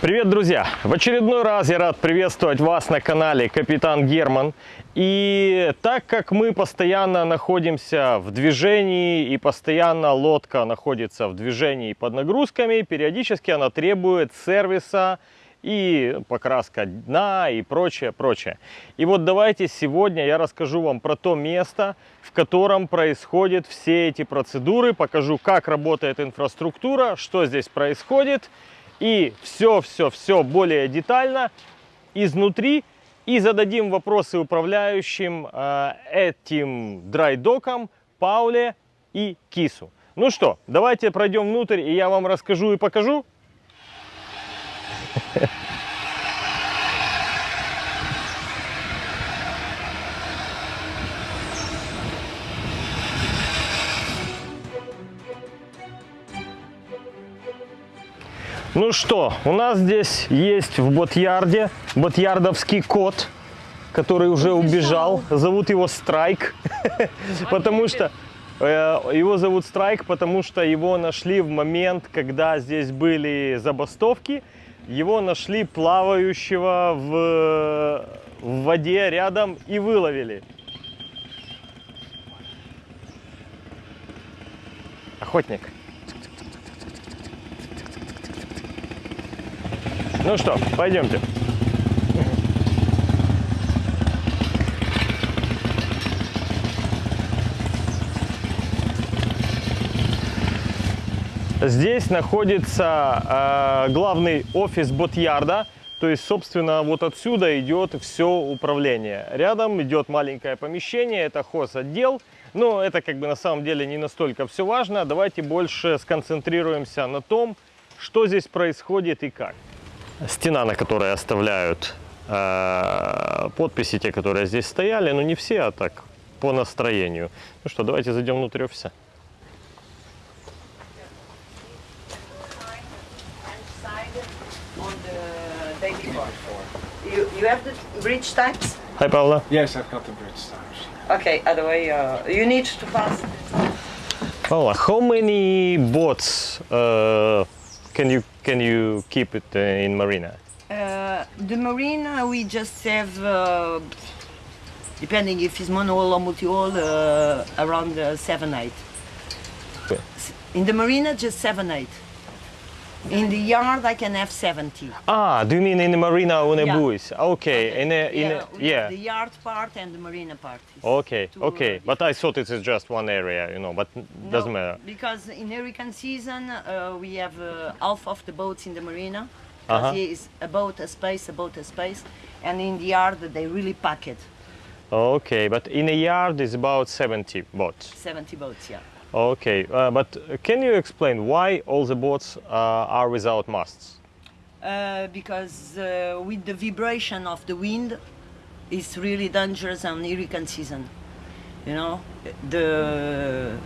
Привет, друзья! В очередной раз я рад приветствовать вас на канале Капитан Герман. И так как мы постоянно находимся в движении и постоянно лодка находится в движении под нагрузками, периодически она требует сервиса и покраска дна и прочее, прочее. И вот давайте сегодня я расскажу вам про то место, в котором происходят все эти процедуры, покажу, как работает инфраструктура, что здесь происходит и все-все-все более детально изнутри и зададим вопросы управляющим э, этим драйдоком Пауле и Кису. Ну что, давайте пройдем внутрь и я вам расскажу и покажу. Ну что, у нас здесь есть в Ботьярде ботьярдовский кот, который уже убежал. Зовут его Страйк, потому что э, его зовут Страйк, потому что его нашли в момент, когда здесь были забастовки. Его нашли плавающего в, в воде рядом и выловили. Охотник. Ну что, пойдемте. Здесь находится э, главный офис Ботьярда, то есть, собственно, вот отсюда идет все управление. Рядом идет маленькое помещение, это хозотдел. Но это как бы на самом деле не настолько все важно. Давайте больше сконцентрируемся на том, что здесь происходит и как стена, на которой оставляют э, подписи, те, которые здесь стояли, но не все, а так, по настроению. Ну что, давайте зайдем внутрь офиса. You, you have the bridge types? Hi, Paula. Yes, I've got the bridge stars. Okay, otherwise uh, you need to pass. Paula, how many boats uh, can you can you keep it uh, in marina? Uh, the marina we just have, uh, depending if it's monohull or multi-hull, uh, around uh, 7 8. Okay. In the marina, just 7 8. In the yard, I can have 70. Ah, do you mean in the marina on a Yeah. buoys? Okay, in a, in yeah, a, yeah. the yard part and the marina part. Okay, okay, uh, but I thought it is just one area, you know, but doesn't matter. Because in hurricane season, uh, we have uh, half of the boats in the marina. Because here is a boat, a space, a boat, a space. And in the yard, they really pack it. Okay, but in a yard is about 70 boats. 70 boats, yeah. Okay, uh, but can you explain why all the boats uh, are without masts? Uh, because uh, with the vibration of the wind, it's really dangerous on hurricane season. You know, the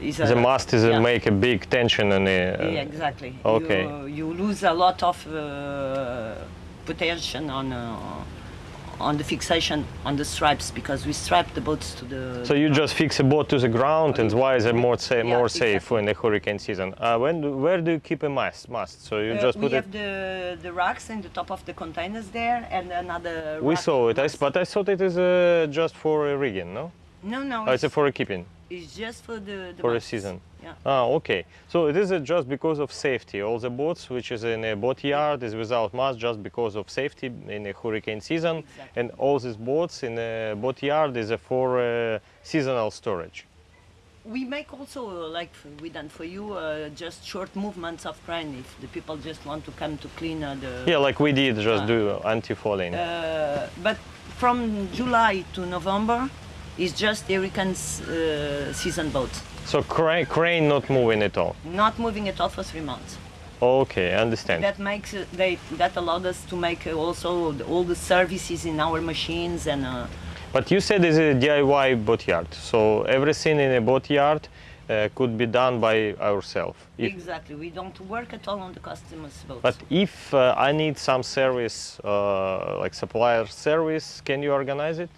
is a, The mast is yeah. make a big tension on the. uh, Yeah, exactly. Okay. You, you lose a lot of uh, potential on uh, on the fixation on the stripes because we strap the boats to the. So you just fix a boat to the ground, and why is it more sa- Yeah, more safe exactly. in the hurricane season? Uh, when do, where do you keep a mast? Mast. So you Uh, just we put it. have the the racks in the top of the containers there and another. We saw it, I, but I thought it is uh, just for rigging, no? No, no, Oh, it's it's, for a keeping. it's just for the, the for a season. Yeah. Ah, okay. So it is just because of safety. All the boats which is in a boat yard is without mast just because of safety in a hurricane season, Exactly. and all these boats in a boat yard is for uh, seasonal storage. We make also, uh, like we done for you, uh, just short movements of crane if the people just want to come to clean uh, the. Yeah, like we did, just do anti-falling. Uh, but from July to November is just hurricane uh, season boat. so crane, crane not moving at all. not moving at all for three months. Okay, I understand. That makes uh, they that allowed us to make uh, also all the services in our machines and. Uh, But you said it's a DIY boat yard, so everything in a boat yard uh, could be done by ourselves. Exactly, we don't work at all on the customers' boats. but if uh, I need some service, uh, like supplier service, can you organize it?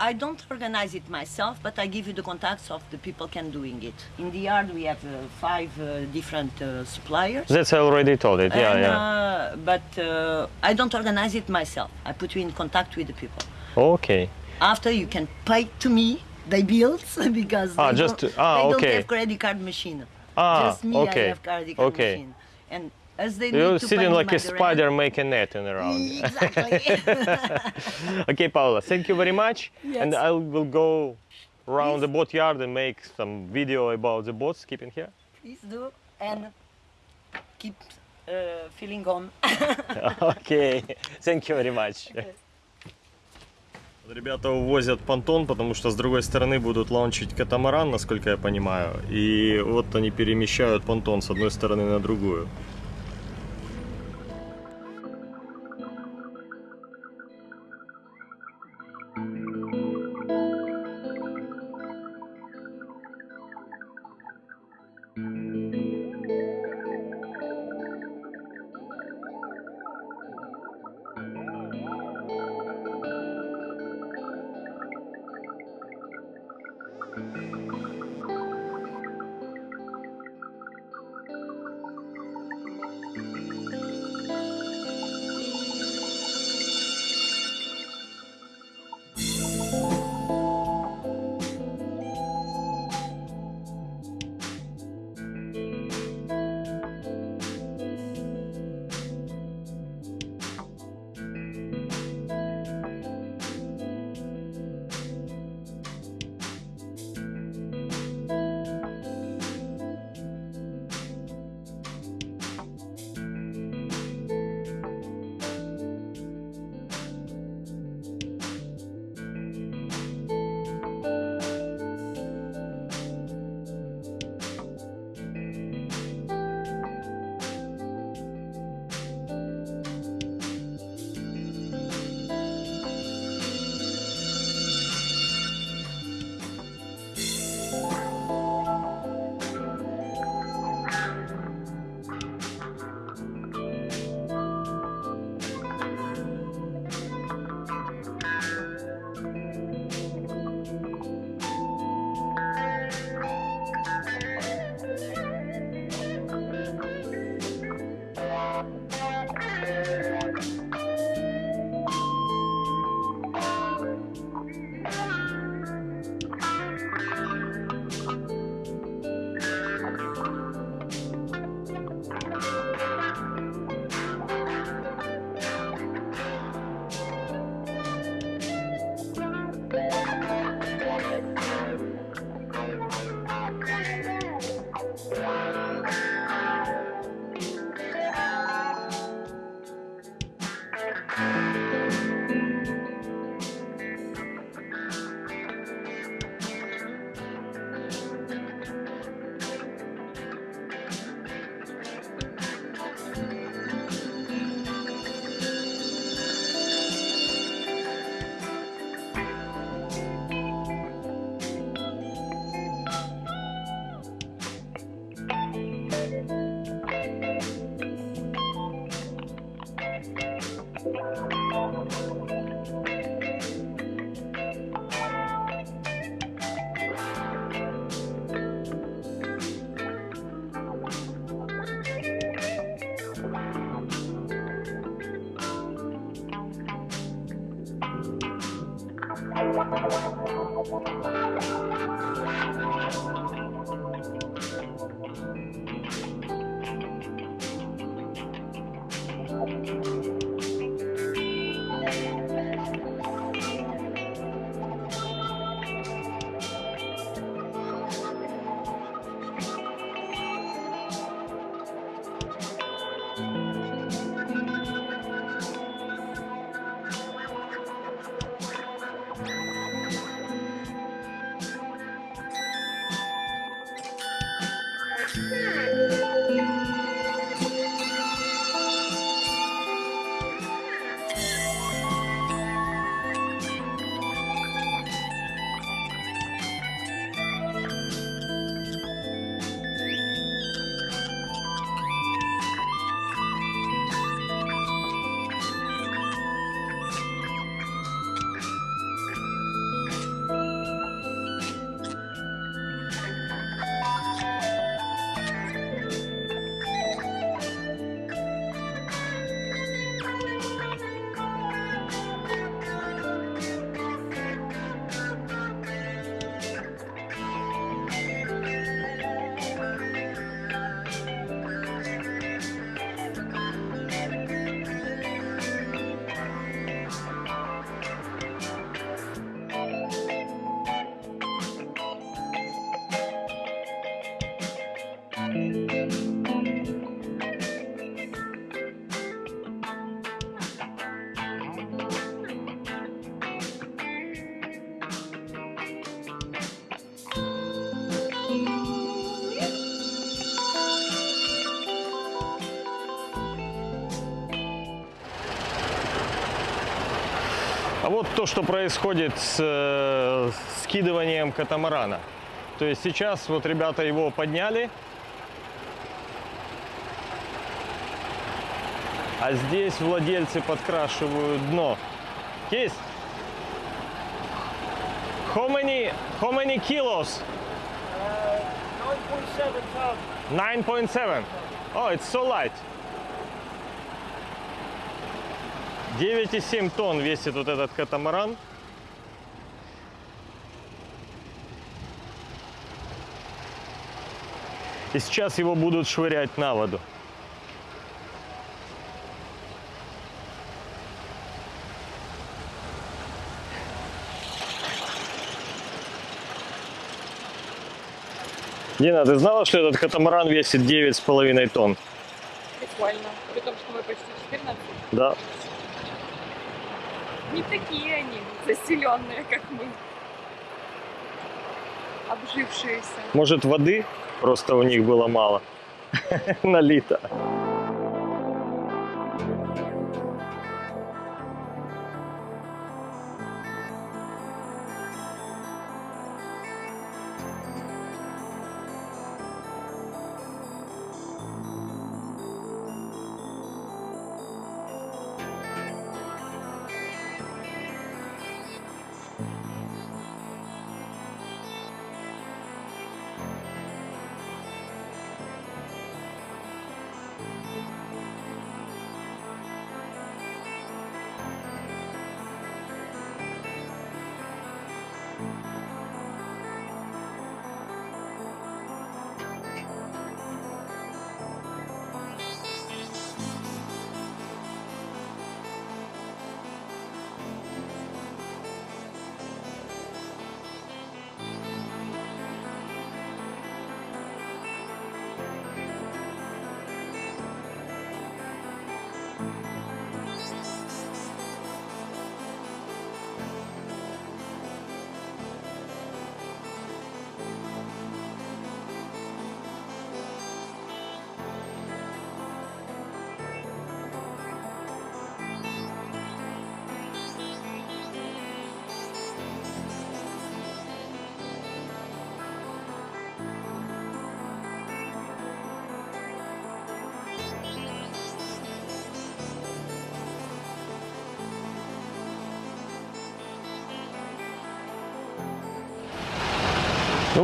I don't organize it myself, but I give you the contacts of the people can doing it. In the yard, we have uh, five uh, different uh, suppliers. That's already told it. Yeah, and yeah. Uh, but uh, I don't organize it myself. I put you in contact with the people. Okay. After you can pay to me the bills because Ah, they, just- don't, ah, they okay. don't have credit card machine. Ah, just me, okay. I have credit card Okay. machine. And as they You're need to sitting like a spider making netting around. Exactly. okay, Paula, thank you very much. And Yes. I will go around the boat yard and make some video about the boats keeping here. Please do and keep uh, feeling home. Окей, thank you very much. Ребята увозят понтон, потому что с другой стороны будут лаунчить катамаран, насколько я понимаю. И вот они перемещают понтон с одной стороны на другую. А вот то, что происходит с э, скидыванием катамарана. То есть сейчас вот ребята его подняли, а здесь владельцы подкрашивают дно. Есть? How many, how many kilos? 9.7. Oh, it's so light. 9,7 тонн весит вот этот катамаран. И сейчас его будут швырять на воду. Дина, ты знала, что этот катамаран весит 9,5 тонн? Прикольно. При том, что мы почти 14. Да. Не такие они заселенные, как мы. Обжившиеся. Может, воды просто у них было мало налито.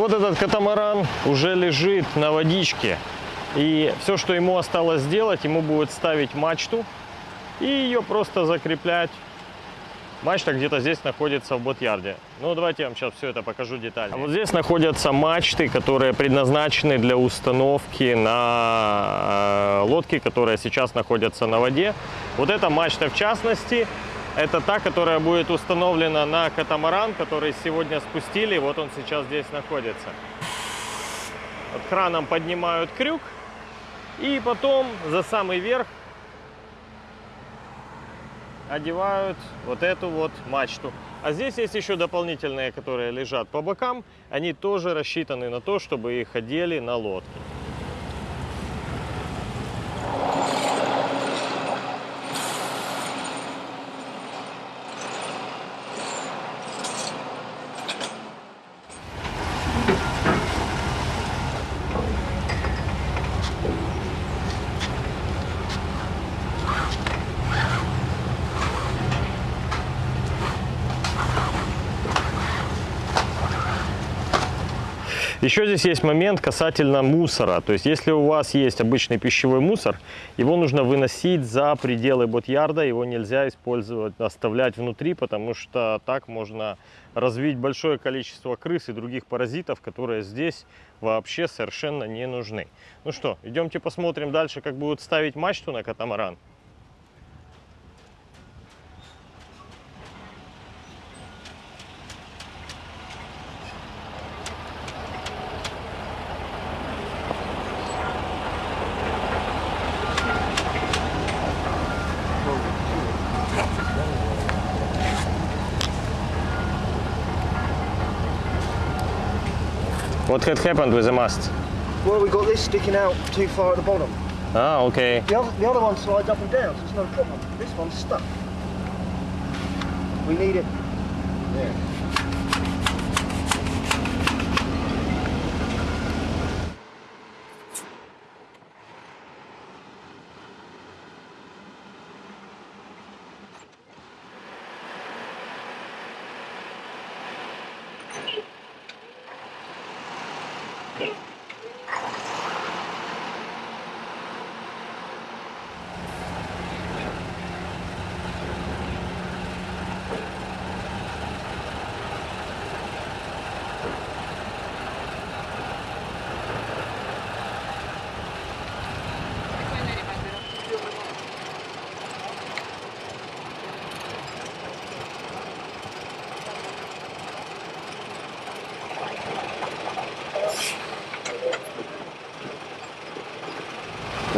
Вот этот катамаран уже лежит на водичке. И все, что ему осталось сделать, ему будет ставить мачту и ее просто закреплять. Мачта где-то здесь находится в ботьярде. Ну, давайте я вам сейчас все это покажу детально. А вот здесь находятся мачты, которые предназначены для установки на э, лодки, которые сейчас находятся на воде. Вот эта мачта в частности, это та, которая будет установлена на катамаран, который сегодня спустили. Вот он сейчас здесь находится. Вот краном поднимают крюк. И потом за самый верх одевают вот эту вот мачту. А здесь есть еще дополнительные, которые лежат по бокам. Они тоже рассчитаны на то, чтобы их одели на лодке. Еще здесь есть момент касательно мусора. То есть, если у вас есть обычный пищевой мусор, его нужно выносить за пределы ботьярда. Его нельзя использовать, оставлять внутри, потому что так можно развить большое количество крыс и других паразитов, которые здесь вообще совершенно не нужны. Ну что, идемте посмотрим дальше, как будут ставить мачту на катамаран. What had happened with the mast? Well, we got this sticking out too far at the bottom. Ah, okay. The other, the other one slides up and down, so it's no problem. This one's stuck. We need it.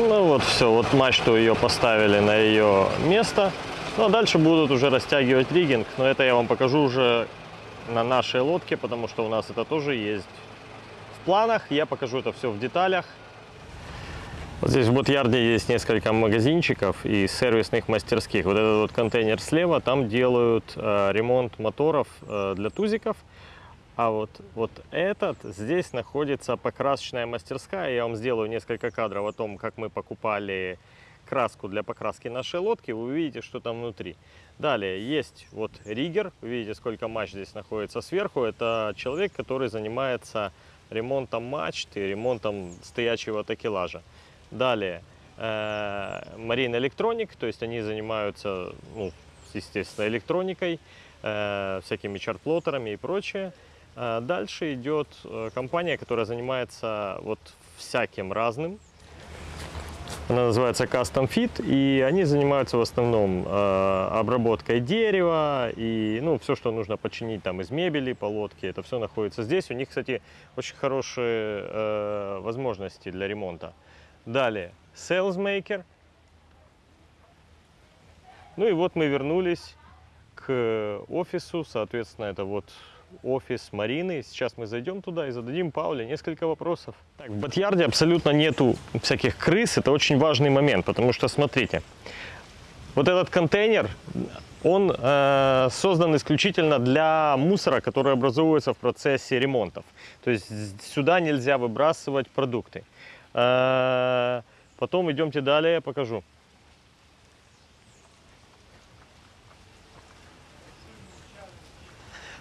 Ну вот все, вот мачту ее поставили на ее место. Ну а дальше будут уже растягивать риггинг, но это я вам покажу уже на нашей лодке, потому что у нас это тоже есть в планах. Я покажу это все в деталях. Вот здесь в Ботьярде есть несколько магазинчиков и сервисных мастерских. Вот этот вот контейнер слева, там делают э, ремонт моторов э, для тузиков. А вот, вот этот, здесь находится покрасочная мастерская. Я вам сделаю несколько кадров о том, как мы покупали краску для покраски нашей лодки. Вы увидите, что там внутри. Далее есть вот риггер. Вы видите, сколько мачт здесь находится сверху. Это человек, который занимается ремонтом мачты, ремонтом стоячего такелажа. Далее э, Marine Electronic, то есть они занимаются, ну, естественно, электроникой, э, всякими чарт-плоттерами и прочее. Э, Дальше идет э, компания, которая занимается вот всяким разным. Она называется Custom Fit, и они занимаются в основном э, обработкой дерева и ну, все, что нужно починить там из мебели по лодке, это все находится здесь. У них, кстати, очень хорошие э, возможности для ремонта. Далее, Salesmaker. Ну и вот мы вернулись к офису, соответственно, это вот офис Марины. Сейчас мы зайдем туда и зададим Пауле несколько вопросов. Так, в Батьярде абсолютно нету всяких крыс, это очень важный момент, потому что, смотрите, вот этот контейнер, он э, создан исключительно для мусора, который образуется в процессе ремонтов. То есть сюда нельзя выбрасывать продукты. Э, потом идемте далее, я покажу.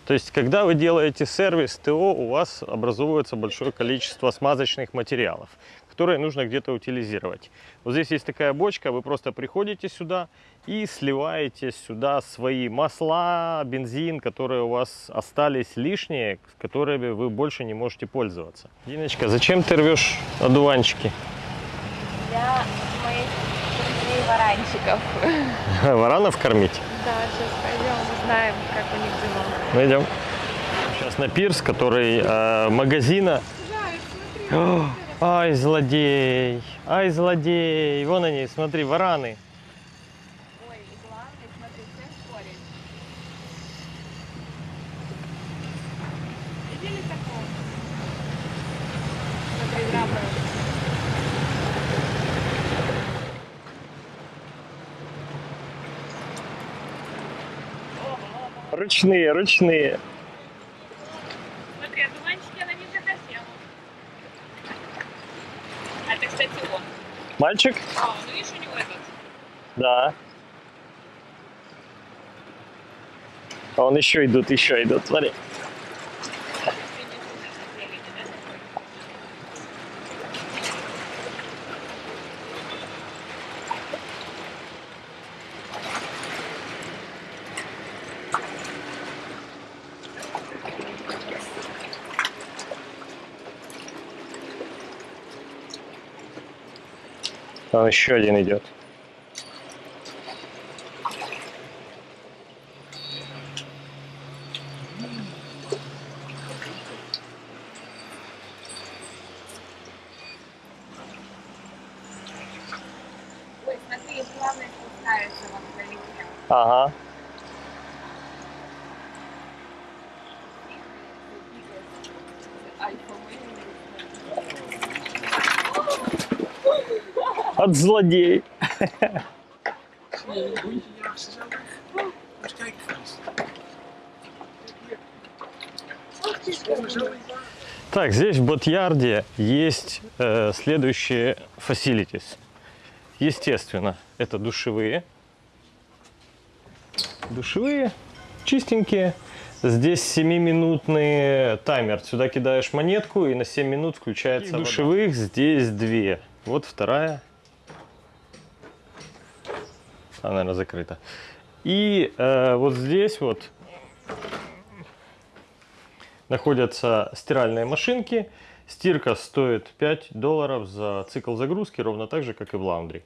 То есть, когда вы делаете сервис ТО, у вас образуется большое количество смазочных материалов, которые нужно где-то утилизировать. Вот здесь есть такая бочка, вы просто приходите сюда и сливаете сюда свои масла, бензин, которые у вас остались лишние, которыми вы больше не можете пользоваться. Диночка, зачем ты рвешь одуванчики? Для моих друзей варанчиков. Варанов кормить? Да, сейчас пойдем, узнаем, как у них дела. Ну, идем. Сейчас на пирс, который э, магазина. О, ай, злодей! Ай, злодей! Вон они, смотри, вараны. Ой, и главное, смотри, все спорят. Видели такого? Смотри, драпают. Ручные, ручные. Смотри, одуванчики она не захотела. А это, кстати, он. Мальчик? А, ну видишь, у него этот. Да. А он еще идут, еще идут, смотри. Там еще один идет. Ой, смотри, главное спускается вон вдалеке. Ага. От злодей. Так, здесь в Ботьярде есть э, следующие facilities. Естественно, это душевые. Душевые, чистенькие. Здесь 7-минутный таймер. Сюда кидаешь монетку и на 7 минут включается вода. Душевых здесь две. Вот вторая. Она, наверное, закрыта. И э, вот здесь вот находятся стиральные машинки. Стирка стоит 5 долларов за цикл загрузки, ровно так же, как и в лаундри.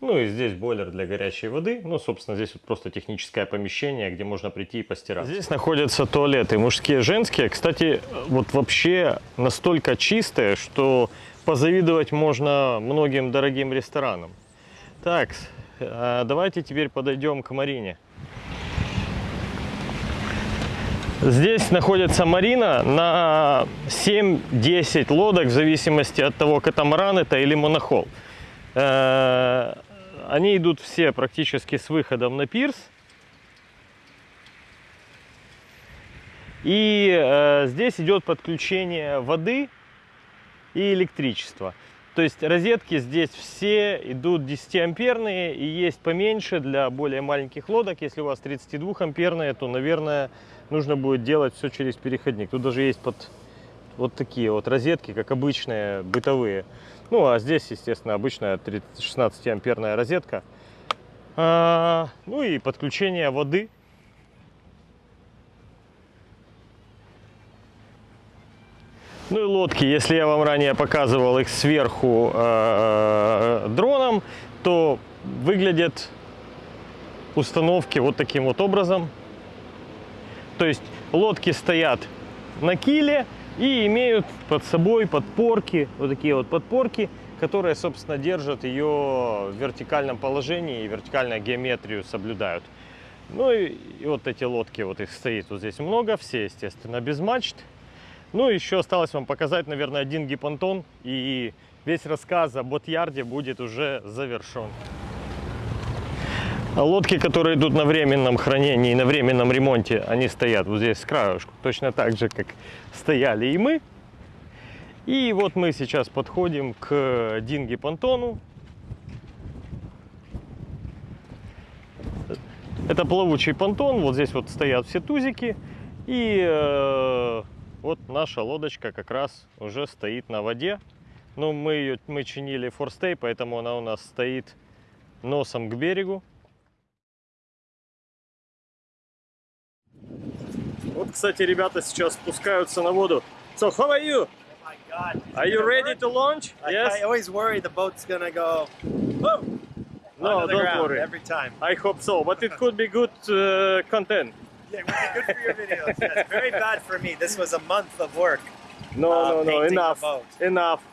Ну и здесь бойлер для горячей воды. Ну, собственно, здесь вот просто техническое помещение, где можно прийти и постирать. Здесь находятся туалеты мужские, женские. Кстати, вот вообще настолько чистые, что позавидовать можно многим дорогим ресторанам. Так, давайте теперь подойдем к Марине. Здесь находится марина на 7-10 лодок, в зависимости от того, катамаран это или монохол. Э, Они идут все практически с выходом на пирс. И э, здесь идет подключение воды и электричества. То есть розетки здесь все идут 10 амперные и есть поменьше для более маленьких лодок. Если у вас 32 амперные, то, наверное, нужно будет делать все через переходник. Тут даже есть под вот такие вот розетки, как обычные бытовые. Ну, а здесь, естественно, обычная 16 амперная розетка. А, ну и подключение воды. Ну и лодки, если я вам ранее показывал их сверху э, дроном, то выглядят установки вот таким вот образом. То есть лодки стоят на киле и имеют под собой подпорки, вот такие вот подпорки, которые, собственно, держат ее в вертикальном положении и вертикальную геометрию соблюдают. Ну и, и вот эти лодки, вот их стоит вот здесь много, все, естественно, без мачт. Ну, еще осталось вам показать, наверное, один гипонтон, и весь рассказ о Ботьярде будет уже завершен. А лодки, которые идут на временном хранении на временном ремонте, они стоят вот здесь с краешку, точно так же, как стояли и мы. И вот мы сейчас подходим к динги-понтону. Это плавучий понтон, вот здесь вот стоят все тузики. И э, вот наша лодочка как раз уже стоит на воде. Ну, мы ее мы чинили форстей, поэтому она у нас стоит носом к берегу. Вот, кстати, ребята сейчас спускаются на воду. So, how are you? Oh my god. Are you ready to launch? I, Yes? I always worry the boat's gonna go whoa, No, don't ground worry. every time. I hope so, but it could be good uh, content. It would be good for your videos. Yes. Very bad for me. This was a month of work. No, Uh, no, no, enough, enough.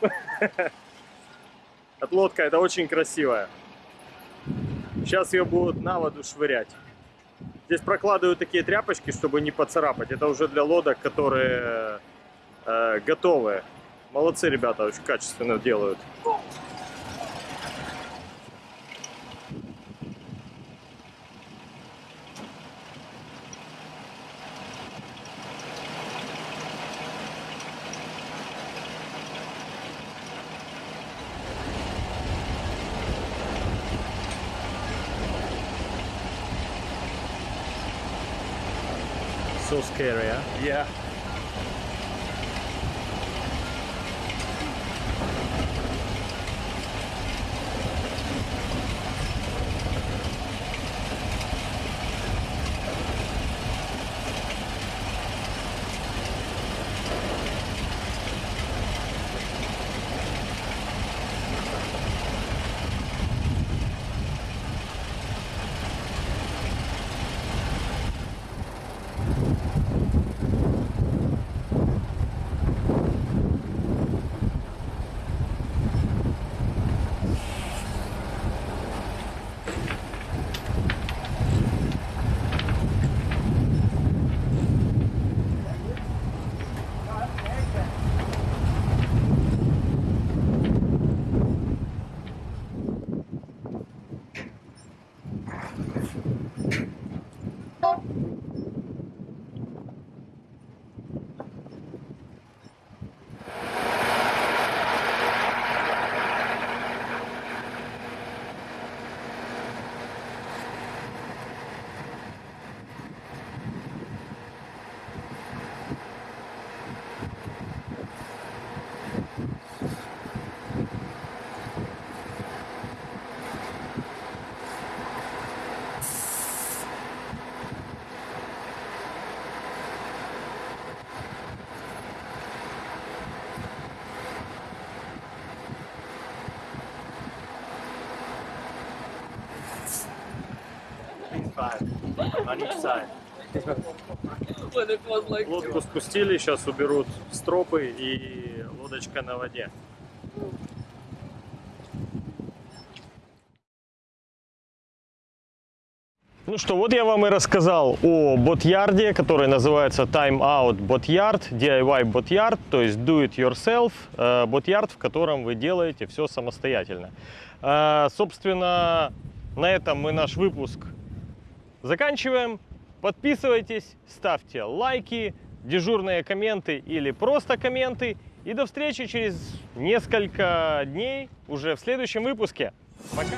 Эта лодка, это очень красивая. Сейчас ее будут на воду швырять. Здесь прокладывают такие тряпочки, чтобы не поцарапать. Это уже для лодок, которые э, готовые. Молодцы ребята, очень качественно делают. So scary? Yeah. Five on each side. Лодку спустили, сейчас уберут стропы и лодочка на воде. Ну что, вот я вам и рассказал о бот-ярде, который называется Time Out Bot Yard, DIY Bot Yard, то есть Do It Yourself, э, бот-ярд, в котором вы делаете все самостоятельно. Э, Собственно, на этом мы наш выпуск заканчиваем. Подписывайтесь, ставьте лайки, дежурные комменты или просто комменты. И до встречи через несколько дней уже в следующем выпуске. Пока!